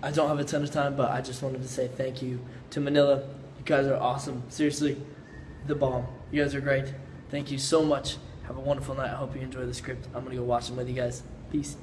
I don't have a ton of time, but I just wanted to say thank you to Manila. You guys are awesome. Seriously, the bomb. You guys are great. Thank you so much. Have a wonderful night. I hope you enjoy the script. I'm gonna go watch them with you guys. Peace.